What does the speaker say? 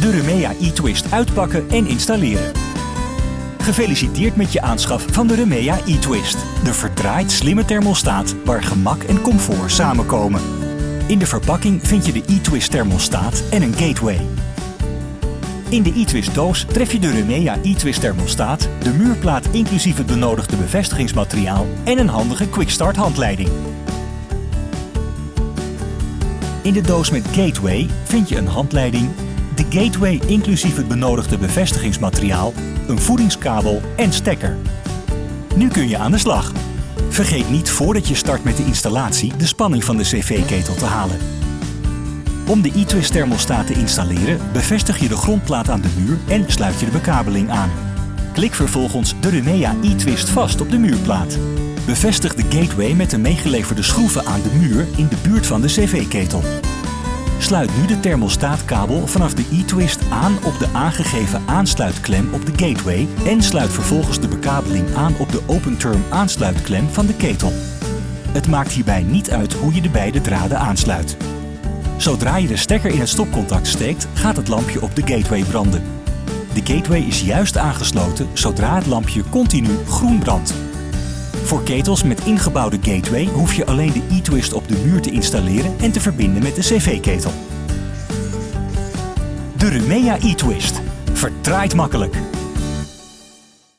de Remea e-twist uitpakken en installeren. Gefeliciteerd met je aanschaf van de Remea e-twist. De verdraaid slimme thermostaat waar gemak en comfort samenkomen. In de verpakking vind je de e-twist thermostaat en een gateway. In de e-twist doos tref je de Remea e-twist thermostaat, de muurplaat inclusief het benodigde bevestigingsmateriaal en een handige quickstart handleiding. In de doos met gateway vind je een handleiding, de gateway inclusief het benodigde bevestigingsmateriaal, een voedingskabel en stekker. Nu kun je aan de slag. Vergeet niet voordat je start met de installatie de spanning van de cv-ketel te halen. Om de e-twist thermostaat te installeren bevestig je de grondplaat aan de muur en sluit je de bekabeling aan. Klik vervolgens de Remea e-twist vast op de muurplaat. Bevestig de gateway met de meegeleverde schroeven aan de muur in de buurt van de cv-ketel. Sluit nu de thermostaatkabel vanaf de e-twist aan op de aangegeven aansluitklem op de gateway en sluit vervolgens de bekabeling aan op de open-term aansluitklem van de ketel. Het maakt hierbij niet uit hoe je de beide draden aansluit. Zodra je de stekker in het stopcontact steekt, gaat het lampje op de gateway branden. De gateway is juist aangesloten zodra het lampje continu groen brandt. Voor ketels met ingebouwde gateway hoef je alleen de e-twist op de muur te installeren en te verbinden met de cv-ketel. De Remea e-twist. Vertraait makkelijk.